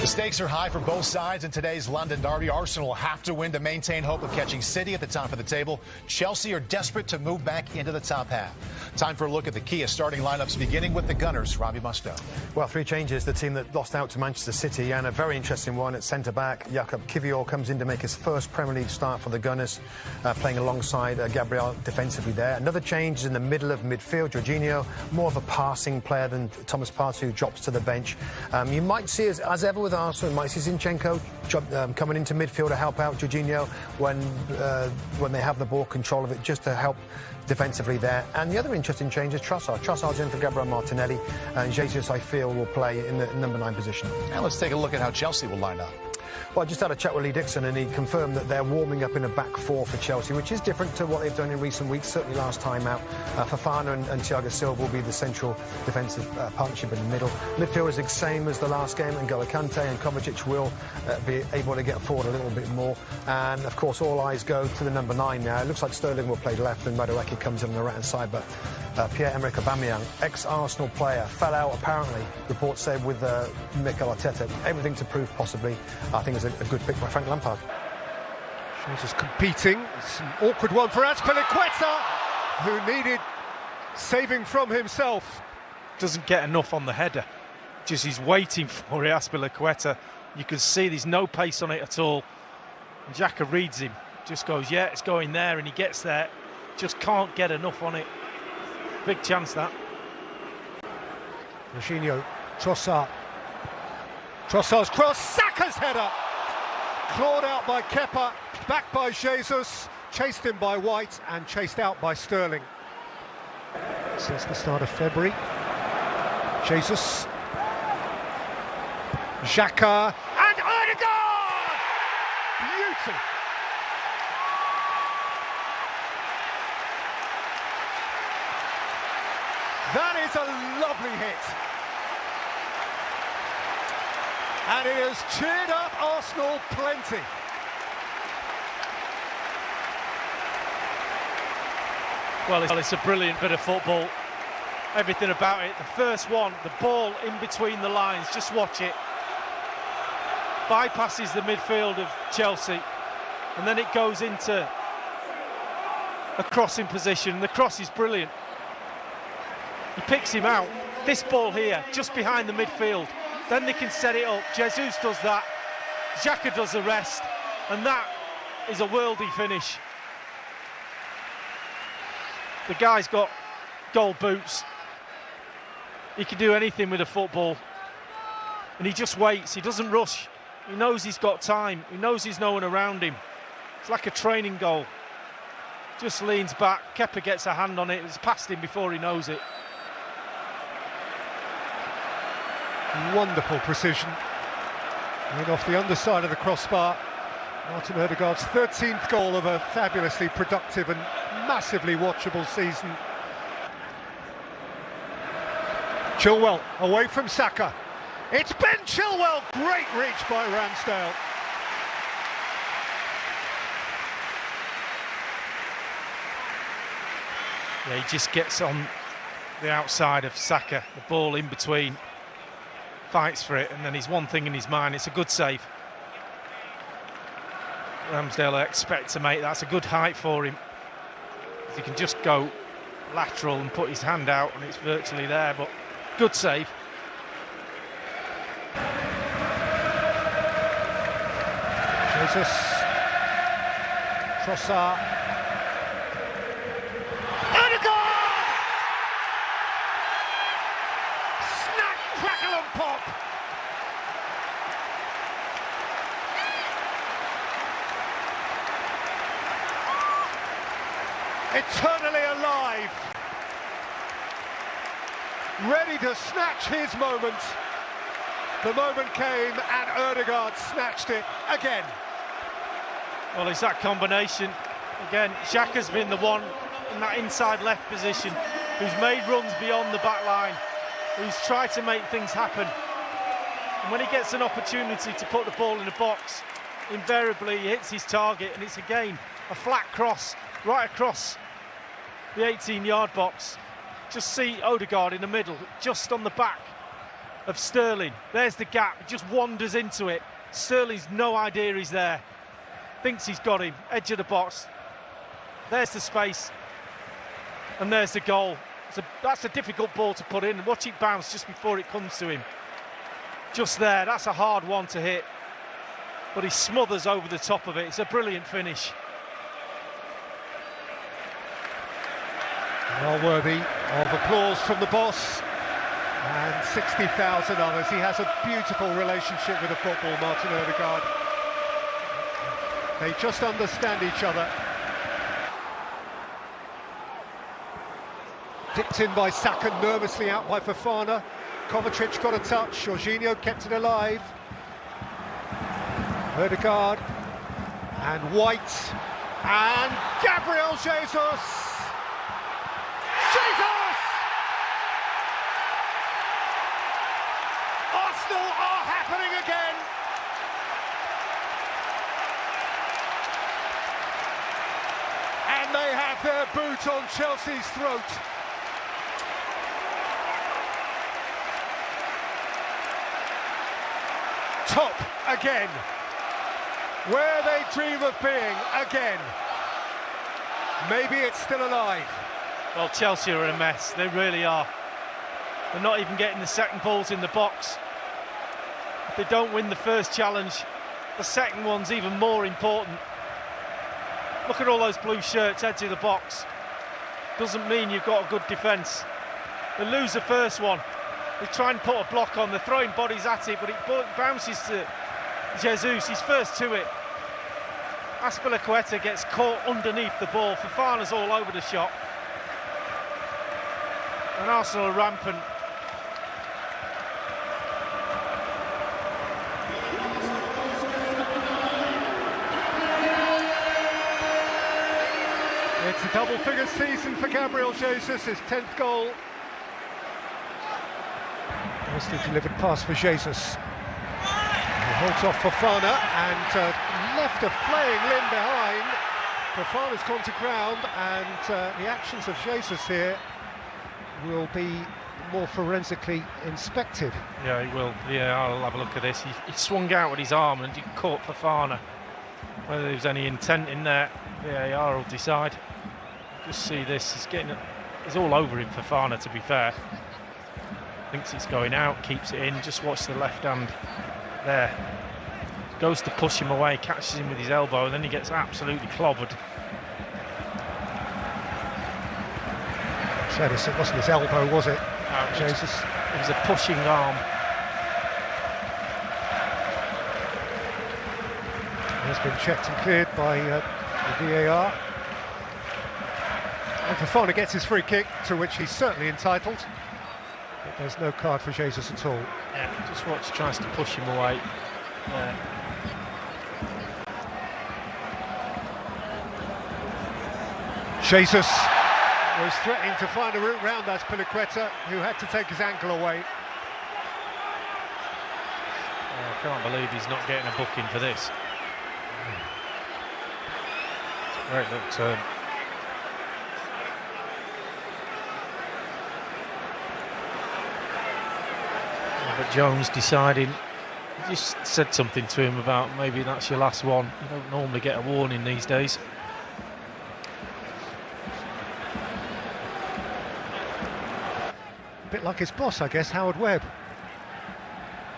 The stakes are high for both sides in today's London derby. Arsenal have to win to maintain hope of catching City at the top of the table. Chelsea are desperate to move back into the top half. Time for a look at the Kia starting lineups, beginning with the Gunners. Robbie Mustoe. Well, three changes. The team that lost out to Manchester City, and a very interesting one at centre back. Jakub Kiwior comes in to make his first Premier League start for the Gunners, uh, playing alongside uh, Gabriel defensively there. Another change is in the middle of midfield. Jorginho, more of a passing player than Thomas Partey, who drops to the bench. Um, you might see, as, as ever with Arsenal, you might see Zinchenko um, coming into midfield to help out Jorginho when uh, when they have the ball control of it, just to help defensively there. And the other interesting change is Trossard. Trossard's in for Gabriel Martinelli, and Jesus, I feel, will play in the number nine position. Now let's take a look at how Chelsea will line up. Well, I just had a chat with Lee Dixon, and he confirmed that they're warming up in a back four for Chelsea, which is different to what they've done in recent weeks. Certainly last time out, uh, Fofana and, and Thiago Silva will be the central defensive uh, partnership in the middle. Midfield is the same as the last game, and Kante and Kovacic will uh, be able to get forward a little bit more. And of course, all eyes go to the number nine now. It looks like Sterling will play left, and Madueke comes in on the right hand side, but uh, Pierre-Emerick Aubameyang, ex-Arsenal player, fell out apparently, reports say, with uh, Mikel Arteta. Everything to prove possibly. I think it's a, a good pick by Frank Lampard. Shows us competing. It's an awkward one for Azpilicueta, who needed saving from himself. Doesn't get enough on the header. Just he's waiting for it, Azpilicueta. You can see there's no pace on it at all. And Xhaka reads him, just goes, yeah, it's going there, and he gets there. Just can't get enough on it. Big chance that. Jorginho, Trossard. Trossard's cross, Saka's header! Clawed out by Kepa, back by Jesus, chased in by White and chased out by Sterling. Since the start of February. Jesus. Xhaka and Odegaard! Beauty! That is a lovely hit. And it has cheered up Arsenal plenty. Well, it's a brilliant bit of football. Everything about it. The first one, the ball in between the lines, just watch it. Bypasses the midfield of Chelsea. And then it goes into a crossing position. The cross is brilliant. He picks him out. This ball here, just behind the midfield. Then they can set it up. Jesus does that. Xhaka does the rest. And that is a worldy finish. The guy's got gold boots. He can do anything with a football. And he just waits. He doesn't rush. He knows he's got time. He knows there's no one around him. It's like a training goal. Just leans back. Kepper gets a hand on it. It's past him before he knows it. Wonderful precision. And off the underside of the crossbar. Martin Odegaard's 13th goal of a fabulously productive and massively watchable season. Chilwell away from Saka. It's Ben Chilwell. Great reach by Ramsdale. Yeah, he just gets on the outside of Saka, the ball in between fights for it, and then he's one thing in his mind. It's a good save. Ramsdale I expect to make that's a good height for him. He can just go lateral and put his hand out, and it's virtually there. But good save. Jesus. Trossard. Eternally alive. Ready to snatch his moment. The moment came and Odegaard snatched it again. Well, it's that combination. Again, Xhaka's been the one in that inside left position who's made runs beyond the back line, who's tried to make things happen. And when he gets an opportunity to put the ball in the box, invariably he hits his target and it's again a flat cross right across the 18-yard box. Just see Odegaard in the middle, just on the back of Sterling. There's the gap, just wanders into it. Sterling's no idea he's there. Thinks he's got him, edge of the box. There's the space. And there's the goal. A, that's a difficult ball to put in. Watch it bounce just before it comes to him. Just there, that's a hard one to hit. But he smothers over the top of it. It's a brilliant finish. Well worthy of applause from the boss and 60,000 others. He has a beautiful relationship with the football, Martin Odegaard. They just understand each other. Dipped in by Saka, nervously out by Fofana. Kovacic got a touch, Jorginho kept it alive. Odegaard and White and Gabriel Jesus. Jesus! Arsenal are happening again. And they have their boot on Chelsea's throat. Top again. Where they dream of being again. Maybe it's still alive. Well, Chelsea are in a mess. They really are. They're not even getting the second balls in the box. If they don't win the first challenge, the second one's even more important. Look at all those blue shirts edge of the box. Doesn't mean you've got a good defence. They lose the first one. They try and put a block on. They're throwing bodies at it, but it bounces to Jesus. He's first to it. Azpilicueta gets caught underneath the ball. Fofana's all over the shot. And Arsenal rampant. It's a double-figure season for Gabriel Jesus, his 10th goal. Nicely delivered pass for Jesus. He holds off Fofana and uh, left a flaying limb behind. Fofana's gone to ground and uh, the actions of Jesus here will be more forensically inspected. Yeah, he will. Yeah, I'll have a look at this. He, he swung out with his arm and he caught Fofana. Whether there was any intent in there, VAR will decide. Just see this. He's getting. He's all over him, Fofana. To be fair, thinks it's going out, keeps it in. Just watch the left hand there. Goes to push him away, catches him with his elbow, and then he gets absolutely clobbered. Said it wasn't his elbow, was it? No, it Jesus. Was, it was a pushing arm. Has been checked and cleared by uh, the VAR. And Fofana gets his free kick, to which he's certainly entitled. But there's no card for Jesus at all. Yeah, just watch, tries to push him away. Yeah. Jesus was threatening to find a route round Azpilicueta, who had to take his ankle away. Oh, I can't believe he's not getting a booking for this. Great little turn. Oh, but Jones deciding, just said something to him about maybe that's your last one. You don't normally get a warning these days. A bit like his boss, I guess, Howard Webb.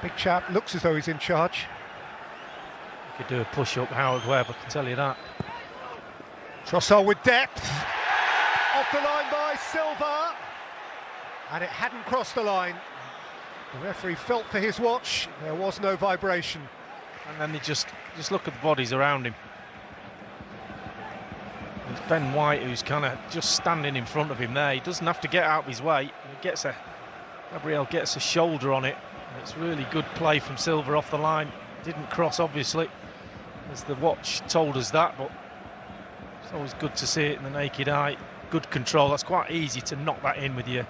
Big chap, looks as though he's in charge. You could do a push-up Howard Webb, I can tell you that. Trossard with depth. Off the line by Silva. And it hadn't crossed the line. The referee felt for his watch. There was no vibration. And then they just just look at the bodies around him. Ben White who's kind of just standing in front of him there. He doesn't have to get out of his way. He gets a Gabriel gets a shoulder on it. It's really good play from Silva off the line. Didn't cross obviously, as the watch told us that, but it's always good to see it in the naked eye. Good control. That's quite easy to knock that in with you.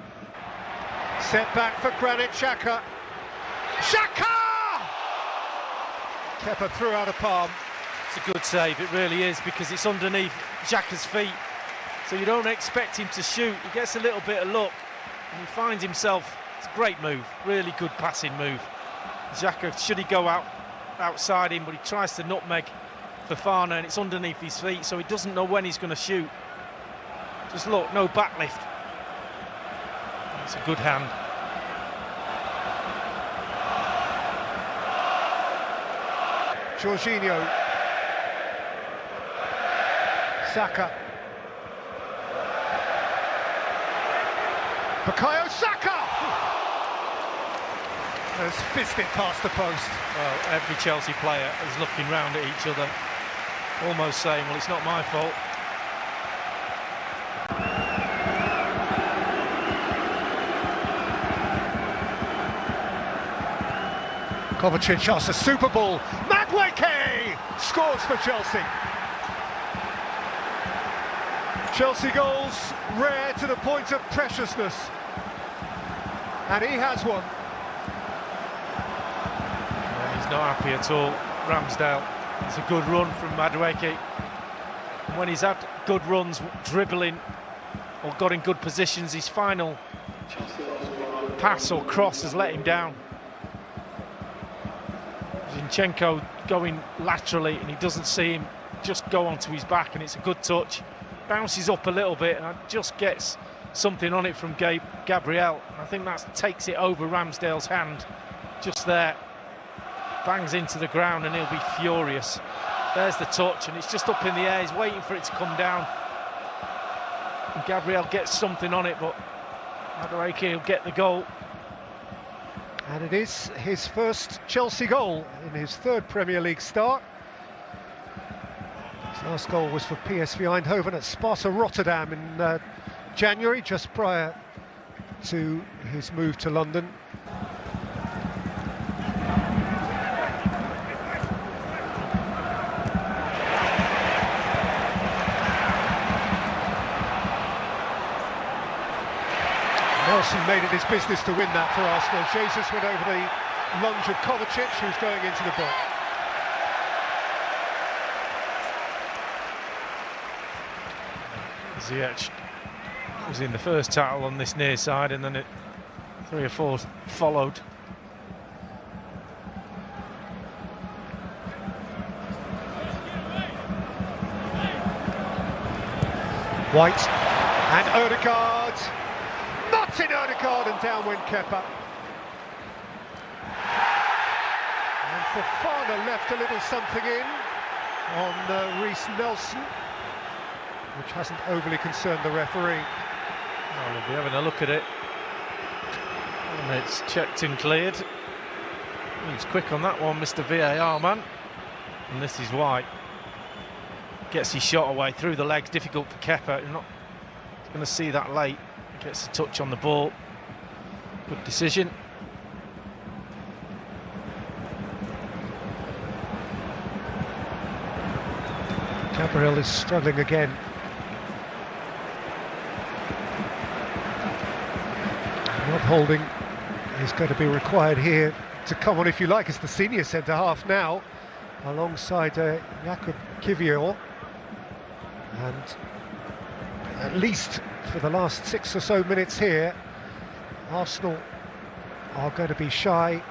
Set back for Granit Xhaka. Xhaka! Kepa threw out a palm. It's a good save, it really is, because it's underneath Xhaka's feet. So you don't expect him to shoot. He gets a little bit of luck and he finds himself It's a great move, really good passing move. Xhaka, should he go out outside him, but he tries to nutmeg Fofana and it's underneath his feet, so he doesn't know when he's going to shoot. Just look, no backlift. It's a good hand. Jorginho. Saka. Bukayo Saka! Has fisted past the post. Well, every Chelsea player is looking round at each other, almost saying, well, it's not my fault. Kovacic asks a Super Bowl. Madueke scores for Chelsea. Chelsea goals rare to the point of preciousness. And he has one. Yeah, he's not happy at all, Ramsdale. It's a good run from Madueke. When he's had good runs, dribbling, or got in good positions, his final pass or cross has let him down. Zinchenko going laterally and he doesn't see him just go onto his back and it's a good touch. Bounces up a little bit and just gets something on it from Gabe, Gabriel. I think that takes it over Ramsdale's hand just there. Bangs into the ground and he'll be furious. There's the touch and it's just up in the air. He's waiting for it to come down. And Gabriel gets something on it, but Madueke will get the goal. And it is his first Chelsea goal in his third Premier League start. Last goal was for PSV Eindhoven at Sparta Rotterdam in uh, January, just prior to his move to London. Nelson made it his business to win that for Arsenal. Jesus went over the lunge of Kovacic, who's going into the box. Ziyech was in the first tackle on this near side and then it, three or four followed. White and Odegaard. Martin Odegaard and down went Kepa. And Fofana left a little something in on uh, Nelson, which hasn't overly concerned the referee. Oh, we'll be having a look at it. And it's checked and cleared. He's quick on that one, Mr. VAR man. And this is why. Gets his shot away through the legs, difficult for Kepper. You're not going to see that late. Gets a touch on the ball. Good decision. Gabriel is struggling again. Holding is going to be required here to come on, if you like, as the senior centre half now, alongside uh, Jakub Kiwior. And at least for the last six or so minutes here, Arsenal are going to be shy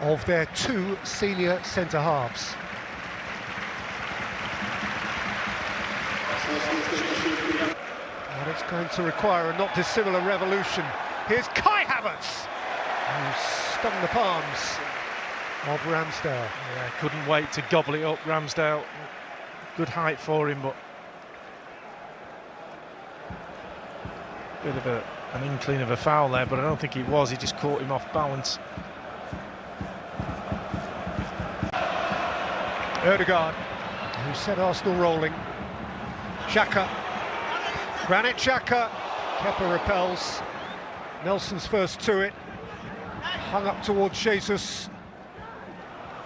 of their two senior centre halves. And it's going to require a not dissimilar revolution. Here's Kai Havertz, who stung the palms of Ramsdale. Yeah, couldn't wait to gobble it up, Ramsdale. Good height for him, but bit of a, an inkling of a foul there, but I don't think it was. He just caught him off balance. Odegaard, who set Arsenal rolling. Xhaka, Granit Xhaka, Kepa repels. Nelson's first to it, hung up towards Jesus.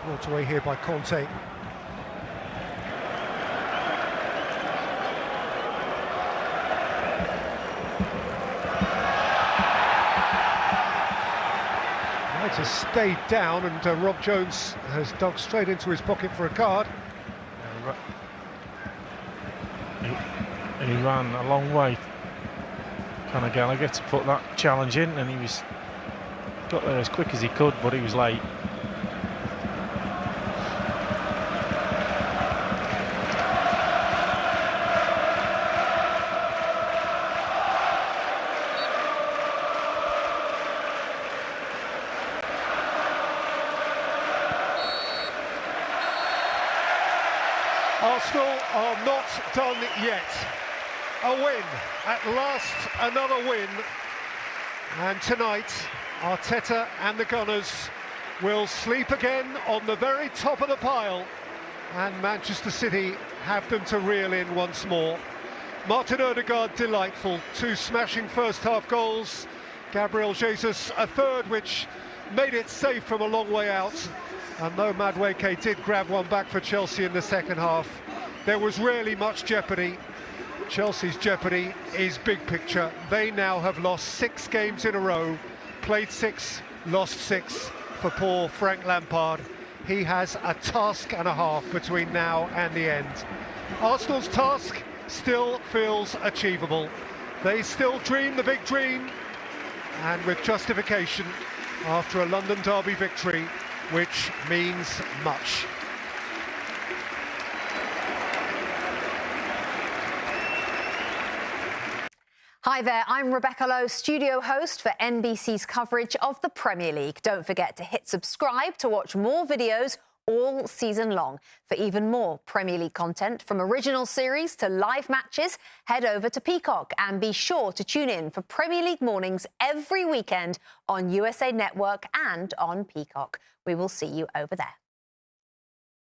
Brought away here by Kante. Has stayed down and uh, Rob Jones has dug straight into his pocket for a card. He, he ran a long way, Conor Gallagher, to put that challenge in, and he was got there as quick as he could, but he was late. Arsenal are not done yet. A win, at last another win. And tonight, Arteta and the Gunners will sleep again on the very top of the pile. And Manchester City have them to reel in once more. Martin Odegaard, delightful. Two smashing first half goals. Gabriel Jesus, a third which made it safe from a long way out. And though Madueke did grab one back for Chelsea in the second half, there was really much jeopardy. Chelsea's jeopardy is big picture. They now have lost six games in a row, played six, lost six for poor Frank Lampard. He has a task and a half between now and the end. Arsenal's task still feels achievable. They still dream the big dream, and with justification after a London derby victory which means much. Hi there, I'm Rebecca Lowe, studio host for NBC's coverage of the Premier League. Don't forget to hit subscribe to watch more videos all season long. For even more Premier League content, from original series to live matches, head over to Peacock and be sure to tune in for Premier League mornings every weekend on USA Network and on Peacock. We will see you over there.